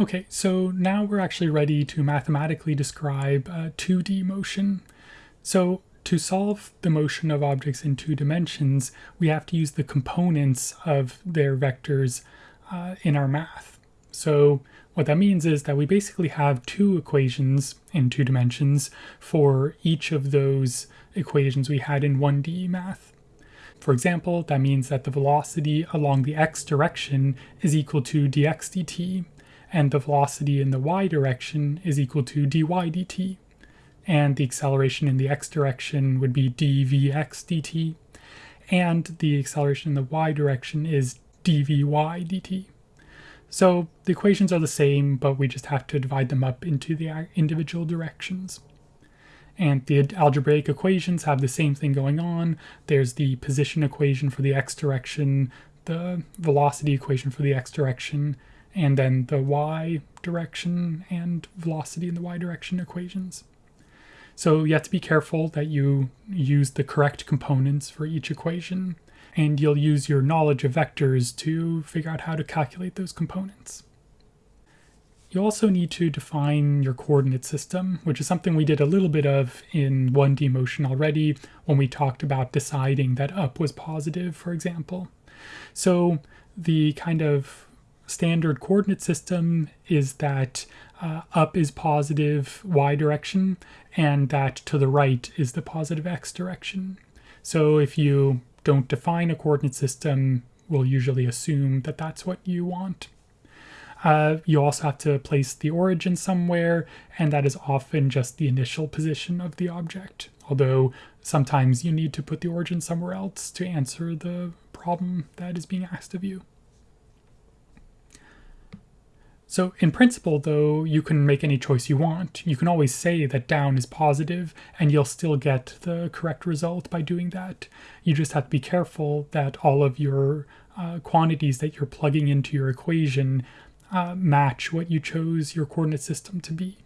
Okay, so now we're actually ready to mathematically describe uh, 2D motion. So to solve the motion of objects in two dimensions, we have to use the components of their vectors uh, in our math. So what that means is that we basically have two equations in two dimensions for each of those equations we had in 1D math. For example, that means that the velocity along the x direction is equal to dx dt, and the velocity in the y direction is equal to dy dt. And the acceleration in the x direction would be dvx dt, and the acceleration in the y direction is dvy dt. So the equations are the same, but we just have to divide them up into the uh, individual directions. And the algebraic equations have the same thing going on. There's the position equation for the x direction, the velocity equation for the x direction, and then the y direction and velocity in the y direction equations. So you have to be careful that you use the correct components for each equation, and you'll use your knowledge of vectors to figure out how to calculate those components. You also need to define your coordinate system, which is something we did a little bit of in 1D motion already when we talked about deciding that up was positive, for example. So the kind of standard coordinate system is that uh, up is positive y direction and that to the right is the positive x direction. So if you don't define a coordinate system, we'll usually assume that that's what you want. Uh, you also have to place the origin somewhere, and that is often just the initial position of the object, although sometimes you need to put the origin somewhere else to answer the problem that is being asked of you. So in principle, though, you can make any choice you want. You can always say that down is positive, and you'll still get the correct result by doing that. You just have to be careful that all of your uh, quantities that you're plugging into your equation uh, match what you chose your coordinate system to be.